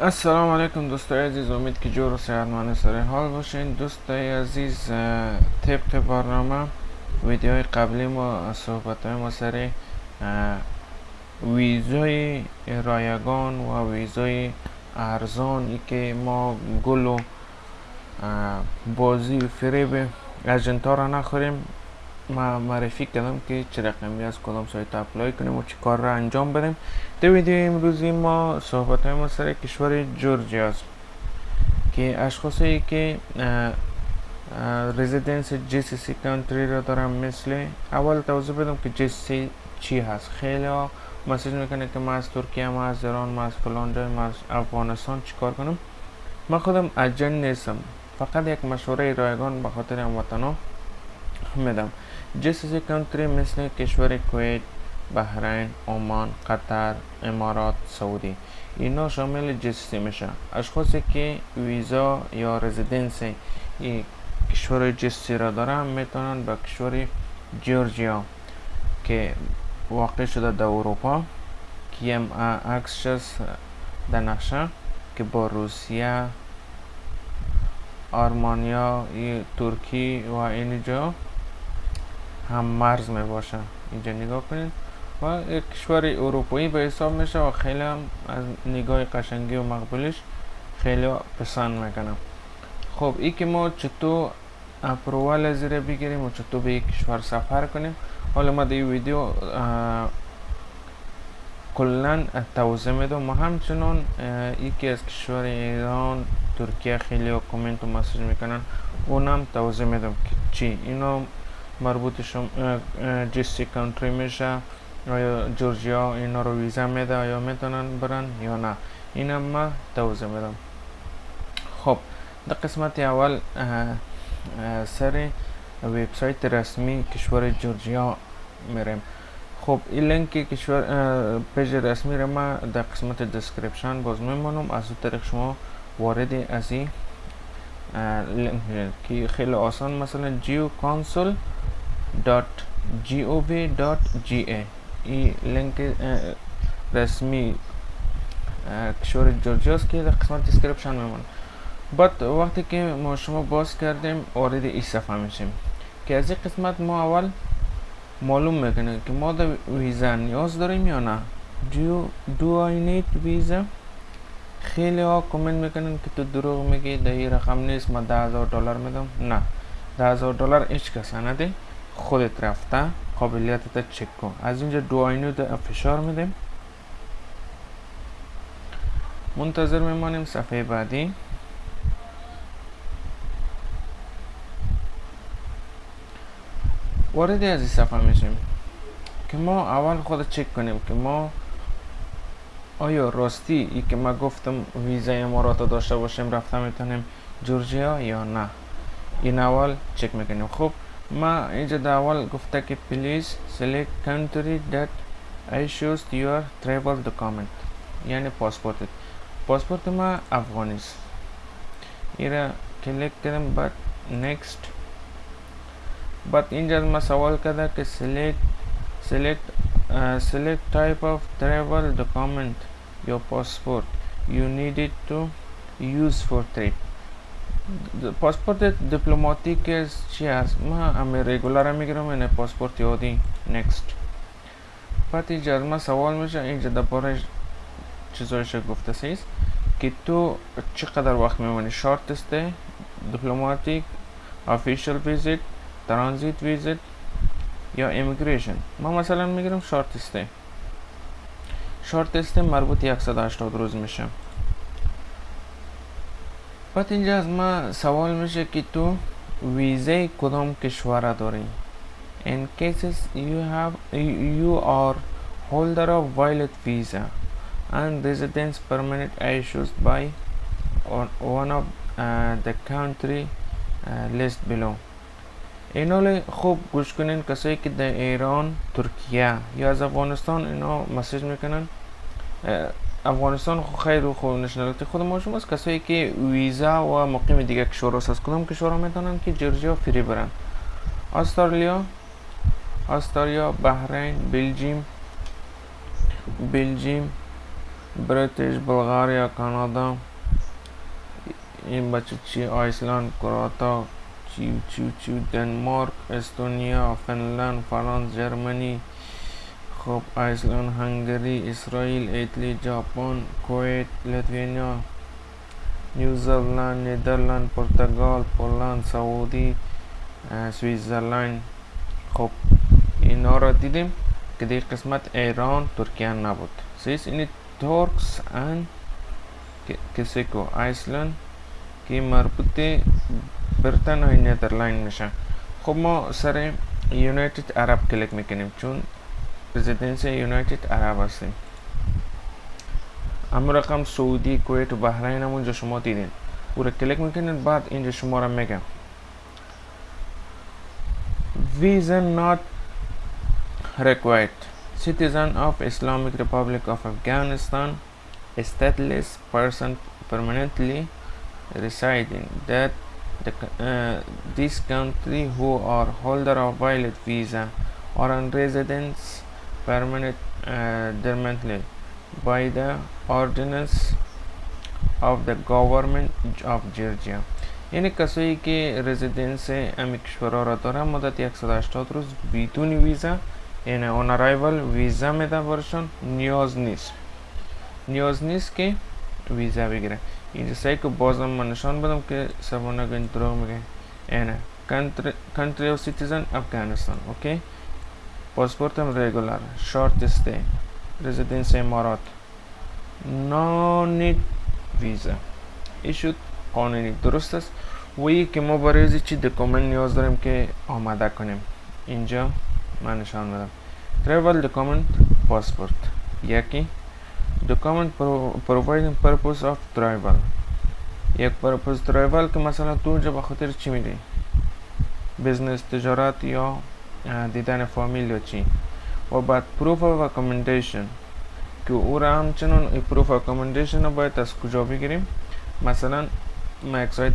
السلام علیکم دوستای عزیز امید که جور و صحتمند سر حال باشین. دوستای عزیز طبق برنامه ویدیوهای قبلی ما صحبت های ما سر ویزای رایگان و ویزای ارزان که ما گل و بازی و فریب اجنتا را نخوریم. معرفی کردم که چه رقمی از کدام سایت اپلای کنیم و چه کار را انجام بدیم در ویدیو امروزی ما صحبت های ما سر کشور جورجیا است که اشخاصی که رزیدنس جی سی سی کانتری را دارم مثل اول توضیح بدم که جی سی چی هست خیلی ها مسیج می‌کنه که ما از ترکیه ما از ایران ما از فلان جای ما از افغانستان چیکار کنم من خودم اجن نیستم فقط یک مشوره رایگان به خاطر هموطنا میدم سی کانتری مثل کشور کویت بحرین عمان قطر امارات سعودی. اینا شامل جی سی سی میشه اشخاصی که ویزا یا رزیدنس کشور جی سی سی را دارن می‌تونن به کشور جورجیا که واقع شده در اروپا که هم عکسش است در نقشه که با روسیه آرمانیا ترکی و اینجا هم مرز می باشه اینجا نگاه کنید. و یک کشور اروپایی به حساب میشه و خیلی هم از نگاه قشنگی و مقبولش خیلی پسند می‌کنم. خب ای که ما چطور اپروال زیر بگیریم و چطور به یک کشور سفر کنیم. حالا ما در ویدیو کلا توضیح میدم. و همچنان یکی از کشور ایران ترکیه خیلی کامنت و message می‌کنن اونم توضیح میدم که چی. اینا مربوط شما GCC country میشه آیا جورجیا اینا رو ویزا میده آیا می‌تونن برن یا نه؟ اینم ما توضیح میدم. خب در قسمت اول سر وبسایت رسمی کشور جورجیا میریم. خب این لینک کشور page رسمی رو ما در قسمت description باز میمونم. از اون طریق شما وارد از این که خیلی آسان مثلا geoconsul .gov.ge این لینک رسمی کشور جورجیاست که در قسمت description میمونه. بعد وقتی که ما شما باز کردیم وارد این صفحه میشیم. که از این قسمت ما اول معلوم می‌کنه که ما در ویزا نیاز داریم یا نه. Do, do I need visa? خیلی ها کامنت می‌کنن که تو دروغ میگی در این رقم نیست ما ده هزار دلار میدم. نه. ده هزار دلار هیچ کس نده خودت رفته قابلیتت چک کن. از اینجا دو آینو فشار میدیم. منتظر میمانیم صفحه بعدی. وارد از این صفحه میشیم که ما اول خود چک کنیم که ما آیا راستی ای که ما گفتم ویزا امارات داشته باشیم رفته می‌تونیم جورجیا یا نه؟ این اول چک می‌کنیم. خب ما اینجا در اول گفته که please select country that issues your travel document یعنی پاسپورت پاسپورت ما افغانیست ایرا کلیک کردم بعد next بعد اینجا ما سوال کرده که select select uh, select type of travel document your passport you need it to use for trip پاسپورت دیپلماتیک چی هست ما همه ریگولر می‌گیرم این پاسپورت یادی نکست بعد اینجا از ما سوال میشه اینجا درباره چیزایش گفته سیست که تو چقدر وقت میمونی شارت استه دیپلماتیک افیشل ویزیت ترانزیت ویزیت یا امیگریشن ما مثلا می‌گیرم شارت استه شارت استه مربوط 180 روز میشه بعد اینجا از ما سوال میشه که تو ویزه کدام کشور داری in cases you have you are holder of valid visa and residence permit issued by one of uh, the country uh, list below. اینا خوب گوش کنین کسایی که در ایران ترکیه یا از افغانستان اینا مسیج می‌کنن افغانستان خو خیر و خو نشنالیتی خود ما شماست. کسایی که ویزا و مقیم دیگه کشور است از کدام کشور می‌تونن که جورجیا فری برن استرالیا استرالیا بحرین بلژیم بلژیم بریتیش بلغاریا کانادا این بچه چی؟ آیسلند کراتا چیو چیو چیو دنمارک استونیا فنلند فرانس جرمنی خب آیسلند هنگری اسرائیل ایتلی ژاپن کویت لیتوانیا نیوزلند نیدرلند پرتغال پولند سعودی سویزرلند خب اینا را دیدیم که در قسمت ایران ترکیه نبود سیس این ترکس ان کسیکو آیسلند که مربوط برتن های نیدرلند میشه خب ما سر یونایتد عرب کلیک می‌کنیم چون رزیدنسی یونایتد عرب هستیم اما رقم سعودی کویت و بحرین هم اونجا شما دیدین او را کلیک می‌کنید بعد اینجا شما را میگم visa not required citizen of Islamic Republic of Afghanistan a stateless person permanently residing that the, uh, this country who are holder of valid visa or on residence permanent uh, permanently by the ordinance of the government of Georgia. یعنی کسایی که residence امی کشورها را دارن مدت 180 روز بدون ویزا یعنی on arrival ویزا میده برشون نیاز نیست نیاز نیست که ویزا بگیره اینجا سعی که بازم من نشان بدم که سبانه گنج دروغ میگه یعنی country of citizen افغانستان اوکی پاسپورت هم ریگولر شارت استه رزیدنس امارات نو نید ویزا ایشود قانونی. درست است. و که ما برای چی دکومنت نیاز داریم که آماده کنیم. اینجا من نشان بدم travel document passport. یکی. Document providing purpose of travel. یک purpose travel که مثلا تو اونجا به خاطر چی میری بزنس تجارت یا دیدن فامیل یا چی؟ و بعد proof of accommodation. که او را همچنان ای of accommodation رو باید از کجا بگیریم؟ مثلا ما یک سایت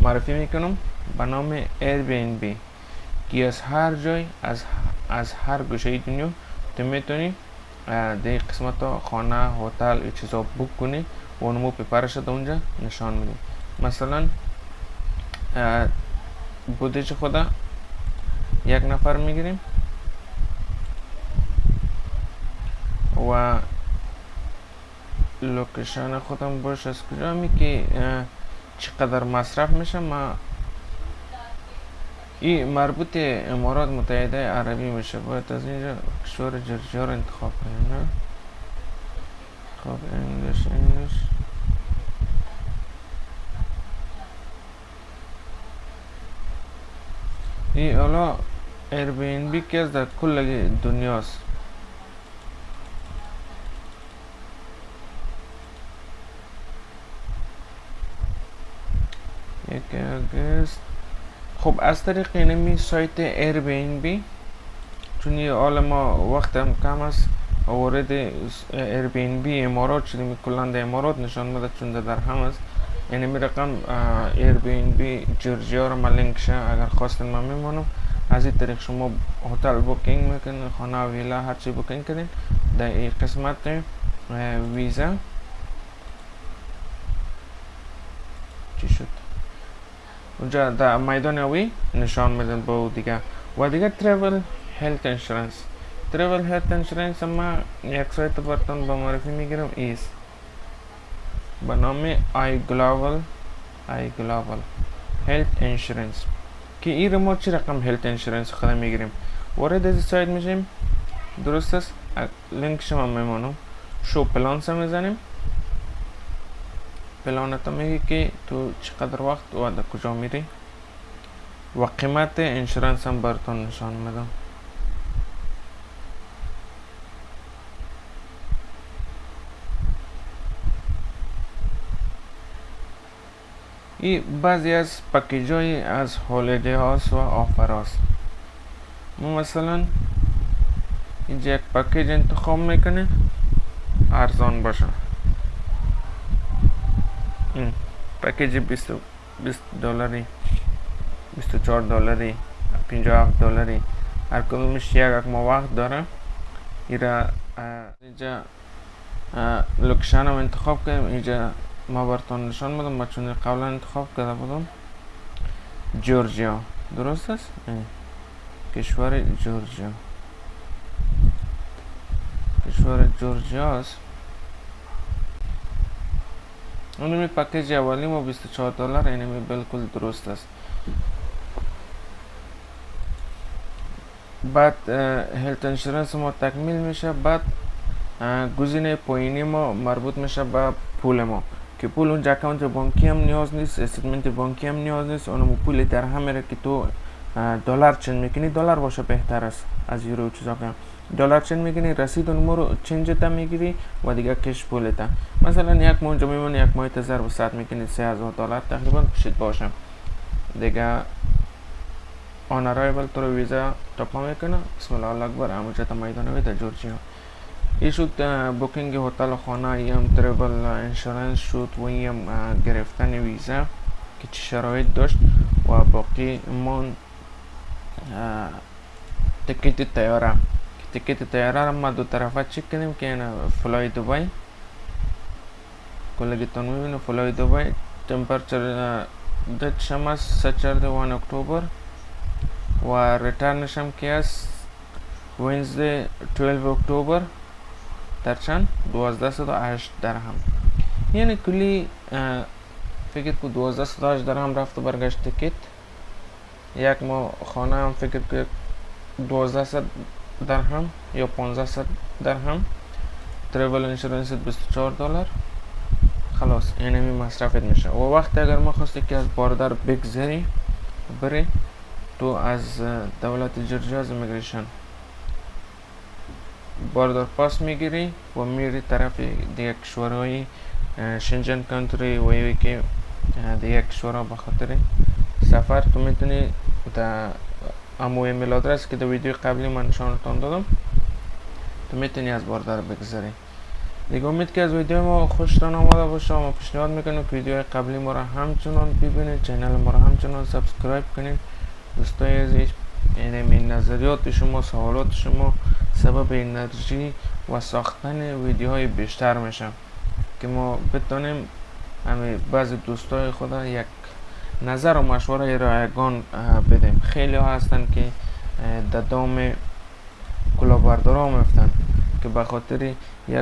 معرفی می‌کنم به نام Airbnb. که از هر جای از از هر گوشه دنیا تو می‌تونی در قسمت خانه هتل این چیزا بوک کنی و اونمو پیپرش اونجا نشان میدی مثلا بودجه خدا یک نفر می‌گیریم و لوکیشن خودم باش از کجا می که چقدر مصرف میشه ما این مربوط امارات متحده عربی میشه باید از اینجا کشور جرجیا رو انتخاب کنیم نه خب انگلیش انگلیش این حالا که از در کل دنیاست یک اگست خب از طریق اینمی سایت بی این بی چون یه ما وقت هم کم است وارد بی امارات شدیم. کلند امارات نشان میده چون در هم است. یعنی می رقم بی جورجیا رو لینک شه اگر خواستین من میمانم از این طریق شما هتل بوکینگ می‌کنین خانه ویلا هر چی بوکینگ کنین در این قسمت ویزا. چی شد؟ اونجا در میدان هوایی نشان میدن با دیگه. و دیگه travel health insurance travel health insurance ما یک سایت برتون با معرفی می‌گیرم. ایست به نام i global i global health insurance که این ما چی رقم health insurance خدا می‌گیریم؟ وارد از سایت میشیم. درست است؟ لینک شما میمونم. show plans می‌زنیم. پلانت میگه که تو چقدر وقت و کجا میری؟ و قیمت انشورنس هم براتون نشان میدم. این بعضی از پکیج های از هولیده هاست و آفر هاست ما مثلا اینجا یک پکیج انتخاب می‌کنه ارزان باشه این پکیج 20 20 دلاری 24 دلاری 57 دلاری هر کدومش یک یک وقت داره ایرا اینجا location هم انتخاب کنیم اینجا ما براتون نشان بدم ما چون قبلا انتخاب کرده بودم. جورجیا. درست است؟ کشور جورجیا. کشور جورجیا است. اونمی پکیج اولی ما 24 دلار اینمی بالکل درست است. بعد health insurance ما تکمیل میشه بعد گزینه پایینی ما مربوط میشه به پول ما. که پول اونجا account بانکی هم نیاز نیست statement بانکی هم نیاز نیست. اونم پول در همه که تو دلار change می‌کنی؟ دلار باشه بهتر است از یورو چیزا دلار change می‌کنی؟ رسید اون رو change می‌گیری و دیگه cash پولتا مثلا یک ماه اونجا میمونی یک ماه ضرب ساعت می‌کنی سه هزار دلار تقریبا پشت باشم دیگه on arrival تو رو ویزا تپا می‌کنه. بسم الله اکبر. همونجا تا میدان در جورجیا. این شد booking هتل خانه ایم travel insurance شد و ایم گرفتن ویزا که چه شرایط داشت و باقی من تکیت تیاره. تکیت تیاره را ما دو طرفه چک کنیم که این فلای دوبای. کلگیتون می‌بینه فلای دوبای. تمپرچر دت شما سچرده وان اکتبر و ریترنش هم که است وینزده 12 اکتبر در چند؟ دوازده صد و هشت درهم. یعنی کلی فکر که دوازده صد و هشت درهم رفت و برگشت تکیت. یک ما خانه هم فکر که دوازده صد درهم یا پانزده صد درهم. تریول انشورنس 24 دلار. خلاص این همی مصرفت میشه. و وقتی اگر ما خواستی که از باردر بگذری بری تو از دولت جورجیا از امیگریشن باردار پاس می‌گیری و میری طرف دیگه کشورهای شنجن کانتری و یوی که دیگه کشورها بخاطر سفر تو می‌تونی در امو email address که در ویدیو قبلی من نشانتان دادم تو می‌تونی از باردار بگذاری دیگه امید که از ویدیو ما خوشتان آمده باشه ما پیشنهاد می‌کنیم که ویدیو قبلی ما را همچنان ببینید channel ما را همچنان subscribe کنید دوستای عزیز یعنی این نظریات شما سوالات شما سبب انرژی و ساختن ویدیوهای بیشتر میشه که ما بتونیم همه بعضی دوستای خدا یک نظر و مشوره رایگان بدیم. خیلی ها هستن که در دام کلاهبردار ها میفتن که به خاطر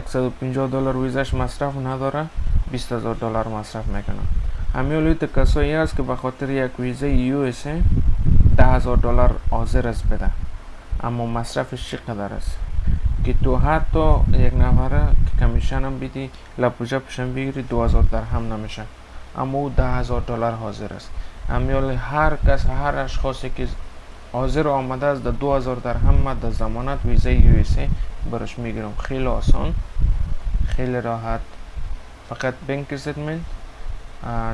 150 دلار ویزش مصرف نداره 20 هزار دلار مصرف می‌کنن. همه کسایی هست که به خاطر یک ویزه یو اس ده هزار دلار حاضر است بده. اما مصرفش چقدر است؟ که تو حتی یک نفره که کمیشن هم بیدی لپوجه پشن بگیری دو هزار درهم نمیشه. اما او ده هزار دلار حاضر است. امیال هر کس هر اشخاصی که حاضر آمده است در دو درهم ما در زمانت ویزه یو برش می‌گیرم. خیلی آسان خیلی راحت. فقط بینک استیتمنت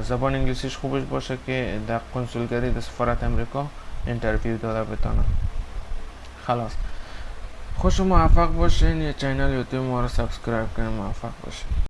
زبان انگلیسیش خوبش باشه که در کنسولگری در سفارت امریکا interview داده بتانم خلاص. خوش موفق باشین. یه channel یوتیوب ما رو subscribe کنین موفق باشین.